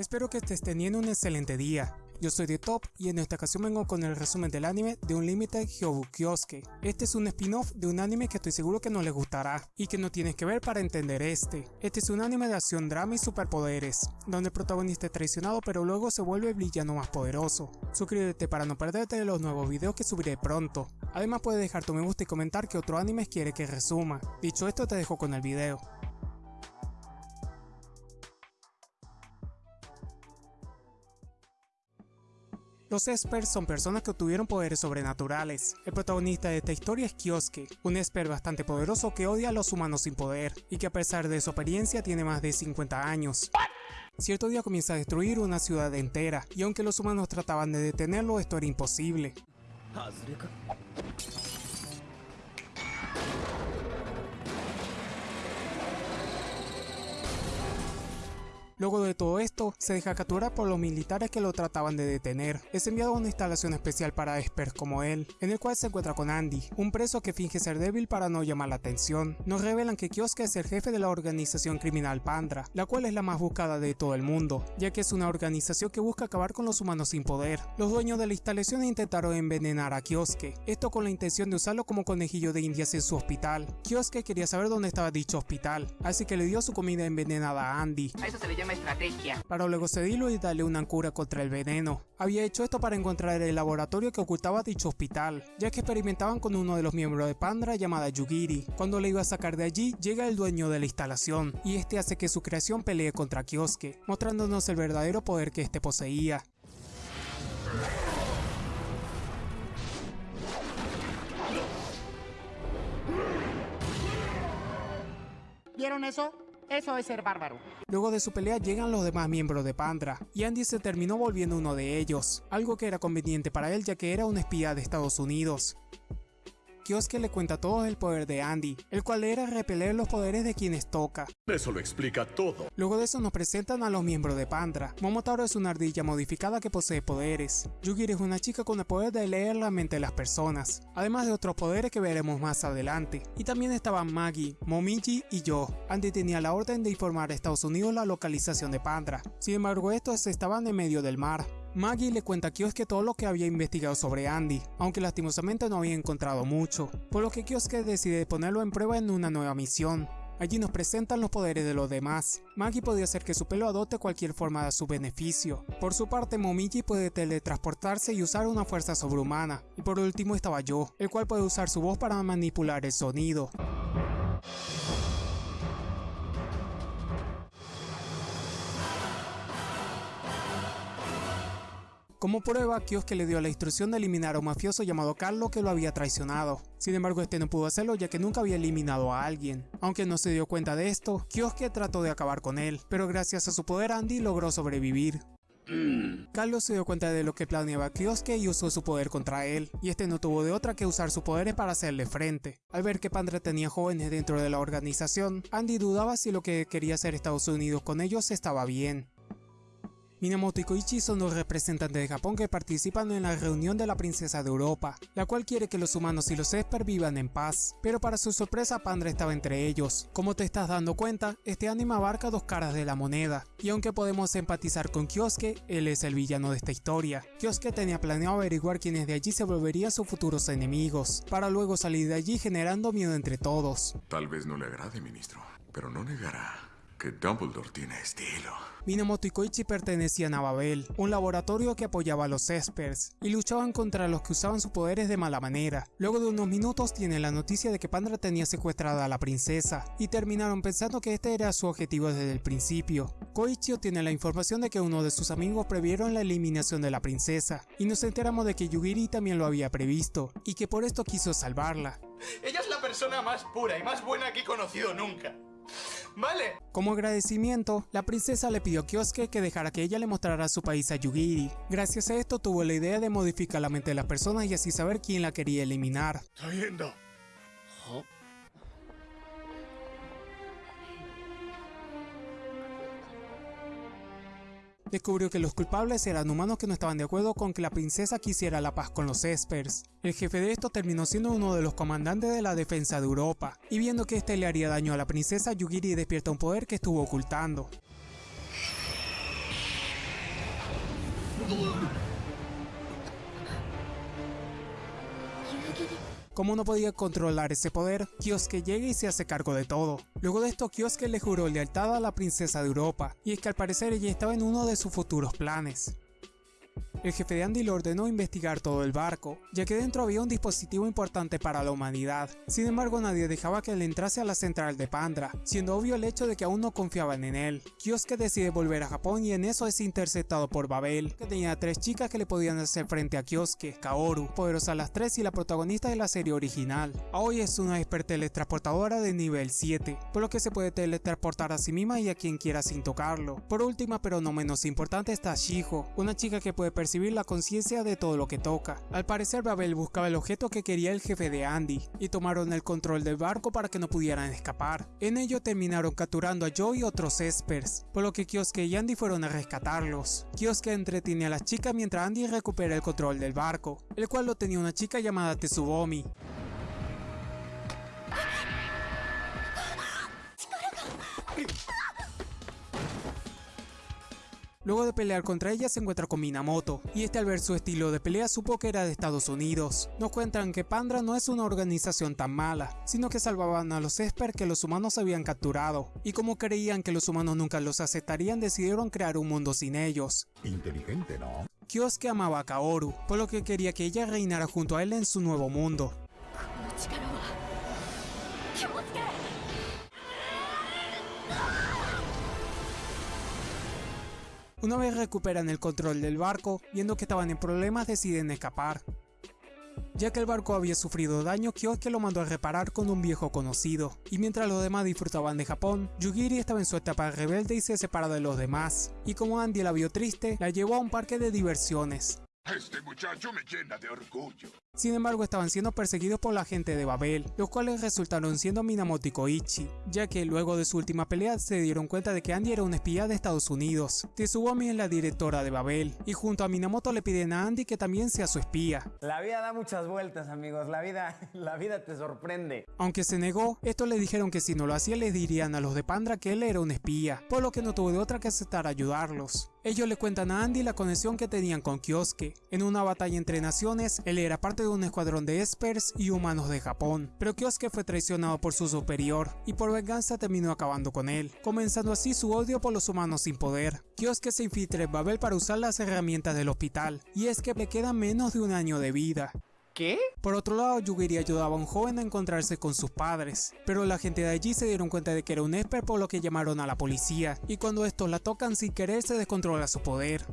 Espero que estés teniendo un excelente día. Yo soy de Top y en esta ocasión vengo con el resumen del anime de Unlimited Hyobu Kyosuke. Este es un spin-off de un anime que estoy seguro que no les gustará y que no tienes que ver para entender este. Este es un anime de acción, drama y superpoderes, donde el protagonista es traicionado pero luego se vuelve el villano más poderoso. Suscríbete para no perderte los nuevos videos que subiré pronto. Además puedes dejar tu me gusta y comentar qué otro anime quiere que resuma. Dicho esto te dejo con el video. Los Espers son personas que obtuvieron poderes sobrenaturales. El protagonista de esta historia es Kyosuke, un Esper bastante poderoso que odia a los humanos sin poder, y que a pesar de su apariencia tiene más de 50 años. Cierto día comienza a destruir una ciudad entera, y aunque los humanos trataban de detenerlo, esto era imposible. Luego de todo esto, se deja capturar por los militares que lo trataban de detener. Es enviado a una instalación especial para experts como él, en el cual se encuentra con Andy, un preso que finge ser débil para no llamar la atención. Nos revelan que Kyosuke es el jefe de la organización criminal Pandra, la cual es la más buscada de todo el mundo, ya que es una organización que busca acabar con los humanos sin poder. Los dueños de la instalación intentaron envenenar a Kyosuke, esto con la intención de usarlo como conejillo de indias en su hospital. Kyosuke quería saber dónde estaba dicho hospital, así que le dio su comida envenenada a Andy. A eso se le llama estrategia. Para luego cedirlo y darle una cura contra el veneno. Había hecho esto para encontrar el laboratorio que ocultaba dicho hospital, ya que experimentaban con uno de los miembros de Pandra llamada Yugiri. Cuando le iba a sacar de allí, llega el dueño de la instalación, y este hace que su creación pelee contra Kyosuke, mostrándonos el verdadero poder que este poseía. ¿Vieron eso? Eso es ser bárbaro. Luego de su pelea llegan los demás miembros de Pandra, y Andy se terminó volviendo uno de ellos, algo que era conveniente para él ya que era un espía de Estados Unidos. Kyosuke le cuenta todo el poder de Andy, el cual era repeler los poderes de quienes toca. Eso lo explica todo. Luego de eso nos presentan a los miembros de Pandra. Momotaro es una ardilla modificada que posee poderes. Yugiri es una chica con el poder de leer la mente de las personas, además de otros poderes que veremos más adelante. Y también estaban Maggie, Momiji y yo. Andy tenía la orden de informar a Estados Unidos la localización de Pandra. Sin embargo estos estaban en medio del mar, Maggie le cuenta a Kyosuke todo lo que había investigado sobre Andy, aunque lastimosamente no había encontrado mucho, por lo que Kyosuke decide ponerlo en prueba en una nueva misión. Allí nos presentan los poderes de los demás. Maggie podía hacer que su pelo adopte cualquier forma a su beneficio. Por su parte, Momiji puede teletransportarse y usar una fuerza sobrehumana. Y por último estaba yo, el cual puede usar su voz para manipular el sonido. Como prueba, Kyosuke le dio la instrucción de eliminar a un mafioso llamado Carlo que lo había traicionado. Sin embargo, este no pudo hacerlo ya que nunca había eliminado a alguien. Aunque no se dio cuenta de esto, Kyosuke trató de acabar con él, pero gracias a su poder Andy logró sobrevivir. Carlos se dio cuenta de lo que planeaba Kyosuke y usó su poder contra él, y este no tuvo de otra que usar sus poderes para hacerle frente. Al ver que Pandra tenía jóvenes dentro de la organización, Andy dudaba si lo que quería hacer Estados Unidos con ellos estaba bien. Minamoto y Koichi son dos representantes de Japón que participan en la reunión de la princesa de Europa, la cual quiere que los humanos y los Esper vivan en paz, pero para su sorpresa Pandra estaba entre ellos. Como te estás dando cuenta, este anime abarca dos caras de la moneda, y aunque podemos empatizar con Kyosuke, él es el villano de esta historia. Kyosuke tenía planeado averiguar quiénes de allí se volverían sus futuros enemigos, para luego salir de allí generando miedo entre todos. Tal vez no le agrade, ministro, pero no negará que Dumbledore tiene estilo. Minamoto y Koichi pertenecían a Babel, un laboratorio que apoyaba a los Espers, y luchaban contra los que usaban sus poderes de mala manera. Luego de unos minutos tienen la noticia de que Pandra tenía secuestrada a la princesa, y terminaron pensando que este era su objetivo desde el principio. Koichi obtiene la información de que uno de sus amigos previeron la eliminación de la princesa, y nos enteramos de que Yugiri también lo había previsto, y que por esto quiso salvarla. Ella es la persona más pura y más buena que he conocido nunca. ¿Vale? Como agradecimiento, la princesa le pidió a Kyosuke que dejara que ella le mostrara su país a Yugiri. Gracias a esto tuvo la idea de modificar la mente de las personas y así saber quién la quería eliminar. Descubrió que los culpables eran humanos que no estaban de acuerdo con que la princesa quisiera la paz con los Espers. El jefe de esto terminó siendo uno de los comandantes de la defensa de Europa, y viendo que este le haría daño a la princesa, Yugiri despierta un poder que estuvo ocultando. Como no podía controlar ese poder, Kyosuke llega y se hace cargo de todo. Luego de esto, Kyosuke le juró lealtad a la princesa de Europa, y es que al parecer ella estaba en uno de sus futuros planes. El jefe de Andy le ordenó investigar todo el barco, ya que dentro había un dispositivo importante para la humanidad. Sin embargo, nadie dejaba que él entrase a la central de Pandra, siendo obvio el hecho de que aún no confiaban en él. Kyosuke decide volver a Japón y en eso es interceptado por Babel, que tenía tres chicas que le podían hacer frente a Kyosuke, Kaoru, poderosa las tres y la protagonista de la serie original. Aoi es una experta teletransportadora de nivel 7, por lo que se puede teletransportar a sí misma y a quien quiera sin tocarlo. Por última pero no menos importante está Shiho, una chica que puede percibir la conciencia de todo lo que toca. Al parecer Babel buscaba el objeto que quería el jefe de Andy, y tomaron el control del barco para que no pudieran escapar. En ello terminaron capturando a Joe y otros Espers, por lo que Kyosuke y Andy fueron a rescatarlos. Kyosuke entretiene a las chicas mientras Andy recupera el control del barco, el cual lo tenía una chica llamada Tetsubomi. Luego de pelear contra ella se encuentra con Minamoto, y este al ver su estilo de pelea supo que era de Estados Unidos. Nos cuentan que Pandra no es una organización tan mala, sino que salvaban a los Esper que los humanos habían capturado, y como creían que los humanos nunca los aceptarían decidieron crear un mundo sin ellos. Inteligente, ¿no? Kyosuke amaba a Kaoru, por lo que quería que ella reinara junto a él en su nuevo mundo. Una vez recuperan el control del barco, viendo que estaban en problemas deciden escapar. Ya que el barco había sufrido daño, Kyosuke lo mandó a reparar con un viejo conocido, y mientras los demás disfrutaban de Japón, Yugiri estaba en su etapa rebelde y se separó de los demás, y como Andy la vio triste, la llevó a un parque de diversiones. Este muchacho me llena de orgullo. Sin embargo, estaban siendo perseguidos por la gente de Babel, los cuales resultaron siendo Minamoto y Koichi, ya que luego de su última pelea se dieron cuenta de que Andy era un espía de Estados Unidos. Tetsubomi es la directora de Babel, y junto a Minamoto le piden a Andy que también sea su espía. La vida da muchas vueltas, amigos. La vida, la vida te sorprende. Aunque se negó, estos le dijeron que si no lo hacía les dirían a los de Pandra que él era un espía, por lo que no tuvo de otra que aceptar ayudarlos. Ellos le cuentan a Andy la conexión que tenían con Kyosuke. En una batalla entre naciones, él era parte de un escuadrón de espers y humanos de Japón, pero Kyosuke fue traicionado por su superior y por venganza terminó acabando con él, comenzando así su odio por los humanos sin poder. Kyosuke se infiltra en Babel para usar las herramientas del hospital, y es que le queda menos de un año de vida. ¿Qué? Por otro lado, Yugiri ayudaba a un joven a encontrarse con sus padres, pero la gente de allí se dieron cuenta de que era un Esper por lo que llamaron a la policía, y cuando estos la tocan sin querer se descontrola su poder.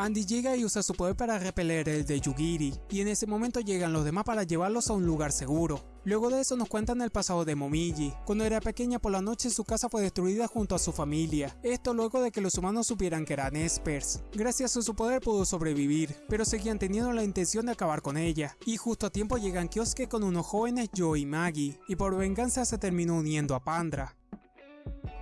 Andy llega y usa su poder para repeler el de Yugiri, y en ese momento llegan los demás para llevarlos a un lugar seguro. Luego de eso nos cuentan el pasado de Momiji. Cuando era pequeña por la noche su casa fue destruida junto a su familia. Esto luego de que los humanos supieran que eran espers. Gracias a su poder pudo sobrevivir, pero seguían teniendo la intención de acabar con ella. Y justo a tiempo llegan Kyosuke con unos jóvenes Joe y Maggie, y por venganza se terminó uniendo a Pandra.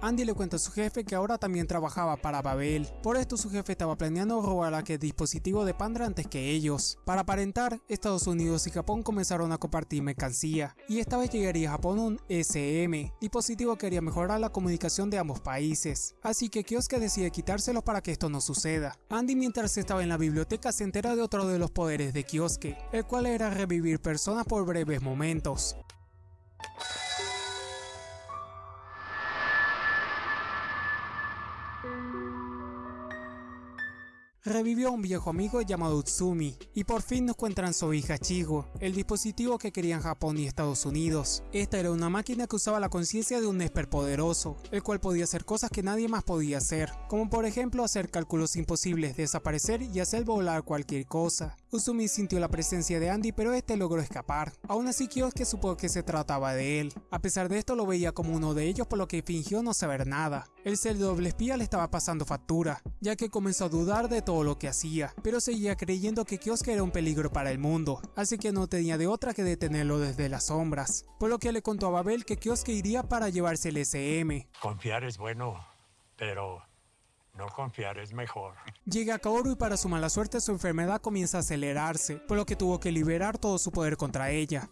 Andy le cuenta a su jefe que ahora también trabajaba para Babel, por esto su jefe estaba planeando robar aquel dispositivo de Pandra antes que ellos. Para aparentar, Estados Unidos y Japón comenzaron a compartir mercancía, y esta vez llegaría a Japón un SM, dispositivo que haría mejorar la comunicación de ambos países, así que Kyosuke decide quitárselo para que esto no suceda. Andy mientras estaba en la biblioteca se entera de otro de los poderes de Kyosuke, el cual era revivir personas por breves momentos. Revivió a un viejo amigo llamado Utsumi, y por fin nos cuentan su hija Chigo, el dispositivo que querían Japón y Estados Unidos. Esta era una máquina que usaba la conciencia de un Esper poderoso, el cual podía hacer cosas que nadie más podía hacer, como por ejemplo hacer cálculos imposibles, desaparecer y hacer volar cualquier cosa. Usumi sintió la presencia de Andy pero este logró escapar. Aún así Kyosuke supo que se trataba de él. A pesar de esto lo veía como uno de ellos por lo que fingió no saber nada. El ser doble espía le estaba pasando factura, ya que comenzó a dudar de todo lo que hacía, pero seguía creyendo que Kyosuke era un peligro para el mundo, así que no tenía de otra que detenerlo desde las sombras. Por lo que le contó a Babel que Kyosuke iría para llevarse el SM. Confiar es bueno, pero no confiar es mejor. Llega a Kaoru y para su mala suerte su enfermedad comienza a acelerarse, por lo que tuvo que liberar todo su poder contra ella.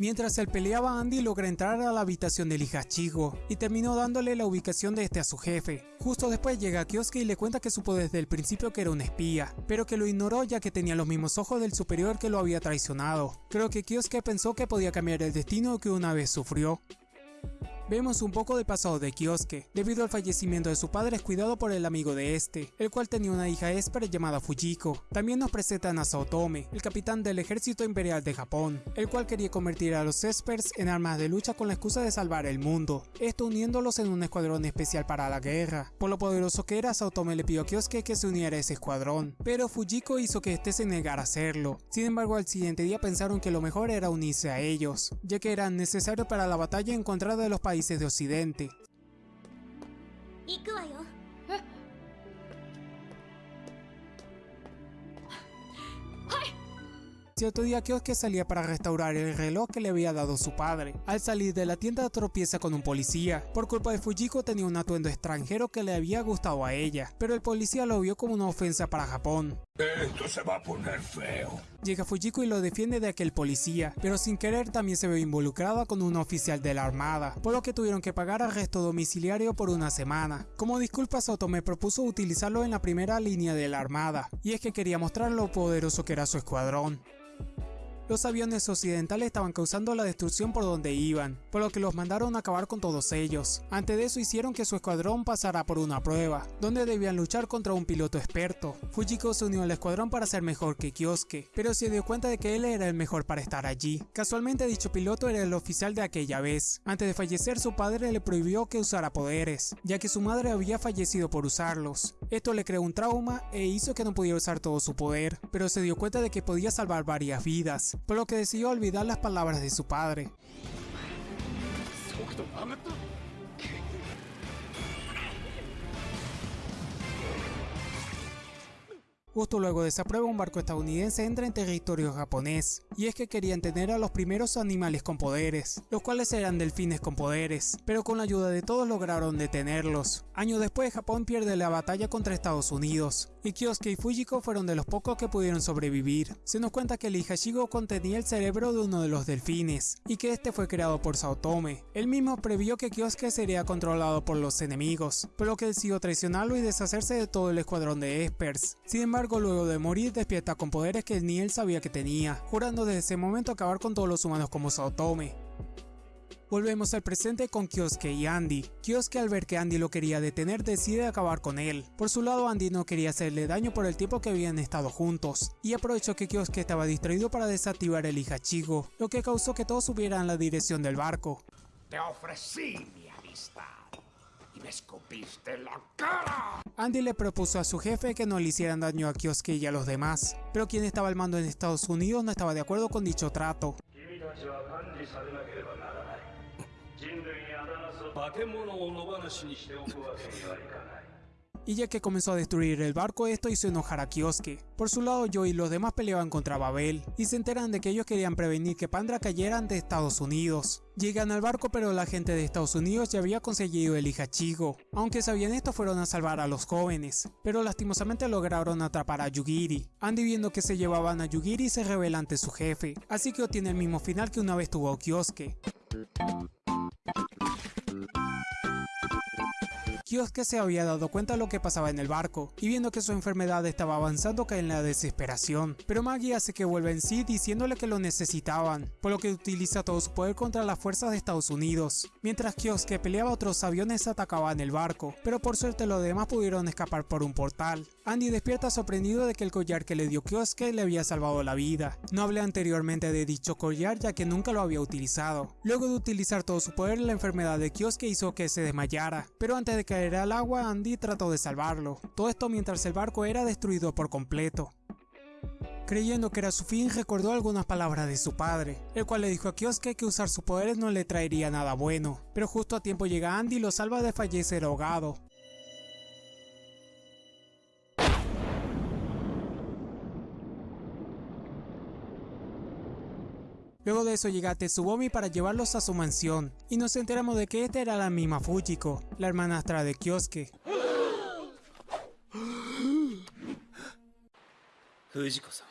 Mientras él peleaba, Andy logra entrar a la habitación del Hihachigo y terminó dándole la ubicación de este a su jefe. Justo después llega Kyosuke y le cuenta que supo desde el principio que era un espía, pero que lo ignoró ya que tenía los mismos ojos del superior que lo había traicionado. Creo que Kyosuke pensó que podía cambiar el destino que una vez sufrió. Vemos un poco del pasado de Kyosuke. Debido al fallecimiento de su padre es cuidado por el amigo de este, el cual tenía una hija Esper llamada Fujiko. También nos presentan a Saotome, el capitán del ejército imperial de Japón, el cual quería convertir a los Espers en armas de lucha con la excusa de salvar el mundo, esto uniéndolos en un escuadrón especial para la guerra. Por lo poderoso que era, Saotome le pidió a Kyosuke que se uniera a ese escuadrón, pero Fujiko hizo que este se negara a hacerlo. Sin embargo, al siguiente día pensaron que lo mejor era unirse a ellos, ya que eran necesarios para la batalla en contra de los países de Occidente. Cierto día Kyosuke salía para restaurar el reloj que le había dado su padre. Al salir de la tienda tropieza con un policía. Por culpa de Fujiko tenía un atuendo extranjero que le había gustado a ella, pero el policía lo vio como una ofensa para Japón. Esto se va a poner feo. Llega Fujiko y lo defiende de aquel policía, pero sin querer también se ve involucrada con un oficial de la armada, por lo que tuvieron que pagar arresto domiciliario por una semana. Como disculpa, Sotome propuso utilizarlo en la primera línea de la armada, y es que quería mostrar lo poderoso que era su escuadrón. Los aviones occidentales estaban causando la destrucción por donde iban, por lo que los mandaron a acabar con todos ellos. Antes de eso hicieron que su escuadrón pasara por una prueba, donde debían luchar contra un piloto experto. Fujiko se unió al escuadrón para ser mejor que Kyosuke, pero se dio cuenta de que él era el mejor para estar allí. Casualmente dicho piloto era el oficial de aquella vez. Antes de fallecer su padre le prohibió que usara poderes, ya que su madre había fallecido por usarlos. Esto le creó un trauma e hizo que no pudiera usar todo su poder, pero se dio cuenta de que podía salvar varias vidas por lo que decidió olvidar las palabras de su padre. Justo luego de esa prueba un barco estadounidense entra en territorio japonés, y es que querían tener a los primeros animales con poderes, los cuales eran delfines con poderes, pero con la ayuda de todos lograron detenerlos. Años después Japón pierde la batalla contra Estados Unidos, y Kyosuke y Fujiko fueron de los pocos que pudieron sobrevivir. Se nos cuenta que el Ihashigo contenía el cerebro de uno de los delfines, y que este fue creado por Saotome. Él mismo previó que Kyosuke sería controlado por los enemigos, por lo que decidió traicionarlo y deshacerse de todo el escuadrón de Espers. Sin embargo, luego de morir despierta con poderes que ni él sabía que tenía, jurando desde ese momento acabar con todos los humanos como Saotome. Volvemos al presente con Kyosuke y Andy. Kyosuke al ver que Andy lo quería detener decide acabar con él. Por su lado Andy no quería hacerle daño por el tiempo que habían estado juntos, y aprovechó que Kyosuke estaba distraído para desactivar el Ihachigo, lo que causó que todos subieran la dirección del barco. Te ofrecí mi amistad y me escupiste en la cara. Andy le propuso a su jefe que no le hicieran daño a Kyosuke y a los demás, pero quien estaba al mando en Estados Unidos no estaba de acuerdo con dicho trato. Y ya que comenzó a destruir el barco, esto hizo enojar a Kyosuke. Por su lado, Joe y los demás peleaban contra Babel, y se enteran de que ellos querían prevenir que Pandra cayera ante Estados Unidos. Llegan al barco, pero la gente de Estados Unidos ya había conseguido el Ihachigo. Aunque sabían esto, fueron a salvar a los jóvenes, pero lastimosamente lograron atrapar a Yugiri. Andy viendo que se llevaban a Yugiri se revela ante su jefe, así que obtiene el mismo final que una vez tuvo Kyosuke. Kyosuke se había dado cuenta de lo que pasaba en el barco, y viendo que su enfermedad estaba avanzando cae en la desesperación, pero Maggie hace que vuelva en sí diciéndole que lo necesitaban, por lo que utiliza todo su poder contra las fuerzas de Estados Unidos. Mientras Kyosuke peleaba otros aviones atacaban el barco, pero por suerte los demás pudieron escapar por un portal. Andy despierta sorprendido de que el collar que le dio Kyosuke le había salvado la vida. No hablé anteriormente de dicho collar ya que nunca lo había utilizado. Luego de utilizar todo su poder la enfermedad de Kyosuke hizo que se desmayara, pero antes de caer al agua Andy trató de salvarlo. Todo esto mientras el barco era destruido por completo. Creyendo que era su fin, recordó algunas palabras de su padre, el cual le dijo a Kyosuke que usar sus poderes no le traería nada bueno, pero justo a tiempo llega Andy y lo salva de fallecer ahogado. Luego de eso llega Tetsubomi para llevarlos a su mansión, y nos enteramos de que esta era la misma Fujiko, la hermanastra de Kyosuke. 藤子さん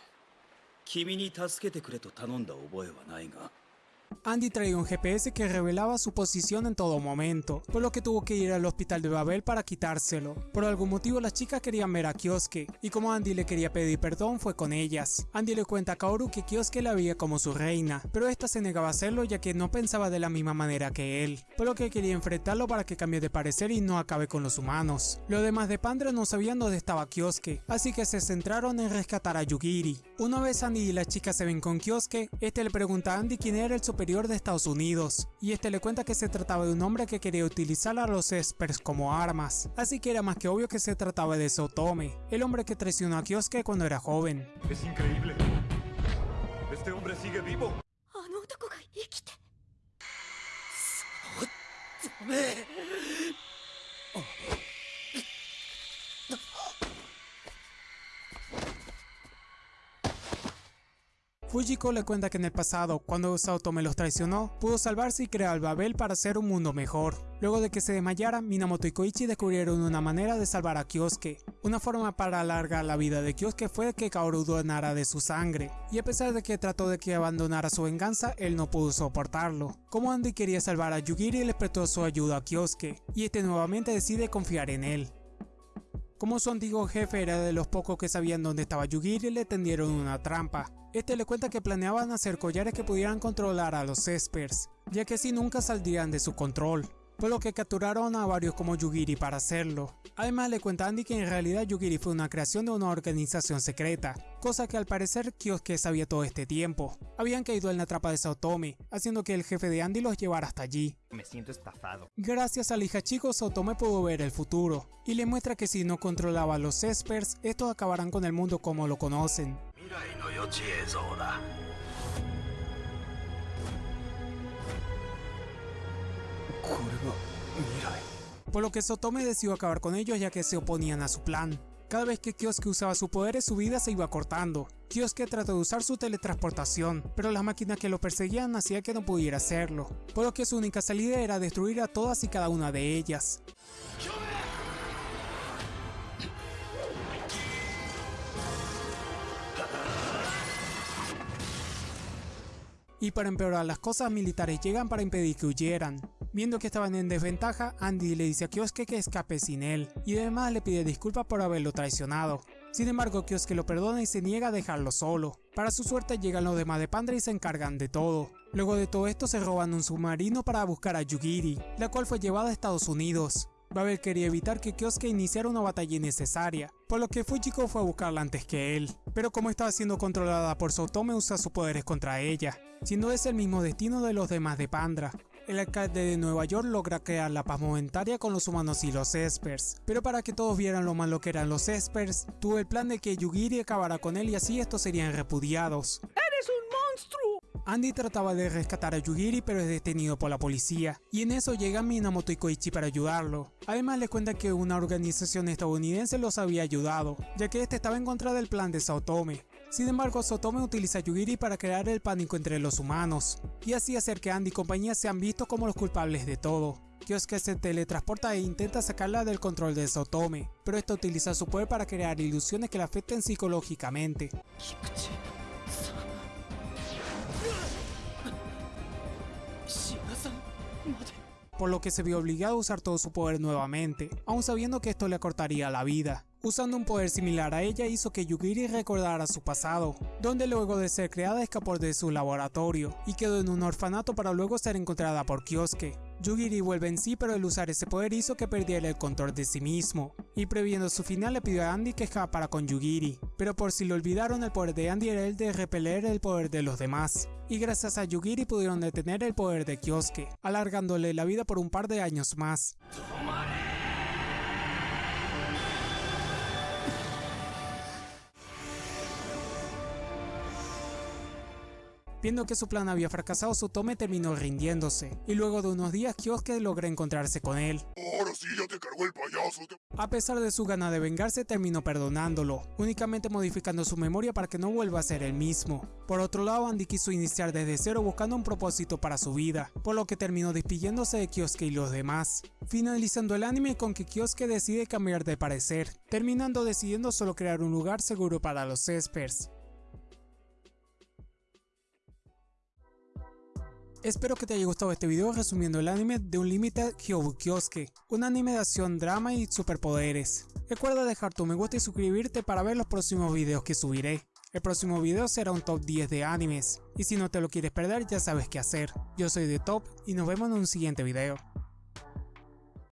君に助けてくれと頼んだ覚えはないが Andy traía un GPS que revelaba su posición en todo momento, por lo que tuvo que ir al hospital de Babel para quitárselo. Por algún motivo las chicas querían ver a Kyosuke, y como Andy le quería pedir perdón fue con ellas. Andy le cuenta a Kaoru que Kyosuke la veía como su reina, pero esta se negaba a hacerlo ya que no pensaba de la misma manera que él, por lo que quería enfrentarlo para que cambie de parecer y no acabe con los humanos. Los demás de Pandra no sabían dónde estaba Kyosuke, así que se centraron en rescatar a Yugiri. Una vez Andy y las chicas se ven con Kyosuke, este le pregunta a Andy quién era el superior de Estados Unidos, y este le cuenta que se trataba de un hombre que quería utilizar a los Espers como armas, así que era más que obvio que se trataba de Sotome, el hombre que traicionó a Kyosuke cuando era joven. Es increíble. Este hombre sigue vivo. Fujiko le cuenta que en el pasado, cuando Saotome los traicionó, pudo salvarse y crear el Babel para hacer un mundo mejor. Luego de que se desmayara, Minamoto y Koichi descubrieron una manera de salvar a Kyosuke. Una forma para alargar la vida de Kyosuke fue que Kaoru donara de su sangre, y a pesar de que trató de que abandonara su venganza, él no pudo soportarlo. Como Andy quería salvar a Yugiri, le prestó su ayuda a Kyosuke, y este nuevamente decide confiar en él. Como su antiguo jefe era de los pocos que sabían dónde estaba Yugiri, le tendieron una trampa. Este le cuenta que planeaban hacer collares que pudieran controlar a los Espers, ya que así nunca saldrían de su control, por lo que capturaron a varios como Yugiri para hacerlo. Además le cuenta a Andy que en realidad Yugiri fue una creación de una organización secreta, cosa que al parecer Kyosuke sabía todo este tiempo. Habían caído en la trampa de Saotome, haciendo que el jefe de Andy los llevara hasta allí. Me siento estafado. Gracias al hija chico, Saotome pudo ver el futuro, y le muestra que si no controlaba a los Espers, estos acabarán con el mundo como lo conocen. Por lo que Sotome decidió acabar con ellos ya que se oponían a su plan. Cada vez que Kyosuke usaba sus poderes su vida se iba cortando. Kyosuke trató de usar su teletransportación, pero las máquinas que lo perseguían hacían que no pudiera hacerlo, por lo que su única salida era destruir a todas y cada una de ellas. Y para empeorar las cosas, militares llegan para impedir que huyeran. Viendo que estaban en desventaja, Andy le dice a Kyosuke que escape sin él, y además le pide disculpas por haberlo traicionado. Sin embargo, Kyosuke lo perdona y se niega a dejarlo solo. Para su suerte llegan los demás de Pandra y se encargan de todo. Luego de todo esto se roban un submarino para buscar a Yugiri, la cual fue llevada a Estados Unidos. Babel quería evitar que Kyosuke iniciara una batalla innecesaria, por lo que Fujiko fue a buscarla antes que él. Pero como estaba siendo controlada por Sotome usa sus poderes contra ella, siendo ese el mismo destino de los demás de Pandra. El alcalde de Nueva York logra crear la paz momentaria con los humanos y los Espers, pero para que todos vieran lo malo que eran los Espers, tuvo el plan de que Yugiri acabara con él y así estos serían repudiados. ¡Eres un monstruo! Andy trataba de rescatar a Yugiri pero es detenido por la policía, y en eso llegan Minamoto y Koichi para ayudarlo. Además le cuenta que una organización estadounidense los había ayudado, ya que este estaba en contra del plan de Saotome. Sin embargo, Sotome utiliza a Yugiri para crear el pánico entre los humanos, y así hacer que Andy y compañía sean vistos como los culpables de todo. Kyosuke se teletransporta e intenta sacarla del control de Sotome, pero esta utiliza su poder para crear ilusiones que la afecten psicológicamente. Por lo que se vio obligado a usar todo su poder nuevamente, aun sabiendo que esto le cortaría la vida. Usando un poder similar a ella hizo que Yugiri recordara su pasado, donde luego de ser creada escapó de su laboratorio y quedó en un orfanato para luego ser encontrada por Kyosuke. Yugiri vuelve en sí pero el usar ese poder hizo que perdiera el control de sí mismo, y previendo su final le pidió a Andy que escapara con Yugiri, pero por si lo olvidaron el poder de Andy era el de repeler el poder de los demás, y gracias a Yugiri pudieron detener el poder de Kyosuke, alargándole la vida por un par de años más. Viendo que su plan había fracasado, Sotome terminó rindiéndose, y luego de unos días Kyosuke logra encontrarse con él. Ahora sí ya te cargó el payaso. A pesar de su gana de vengarse, terminó perdonándolo, únicamente modificando su memoria para que no vuelva a ser el mismo. Por otro lado, Andy quiso iniciar desde cero buscando un propósito para su vida, por lo que terminó despidiéndose de Kyosuke y los demás, finalizando el anime con que Kyosuke decide cambiar de parecer, terminando decidiendo solo crear un lugar seguro para los Espers. Espero que te haya gustado este video resumiendo el anime de Unlimited Hyobu Kyosuke, un anime de acción, drama y superpoderes. Recuerda dejar tu me gusta y suscribirte para ver los próximos videos que subiré. El próximo video será un top 10 de animes, y si no te lo quieres perder ya sabes qué hacer. Yo soy de Top y nos vemos en un siguiente video.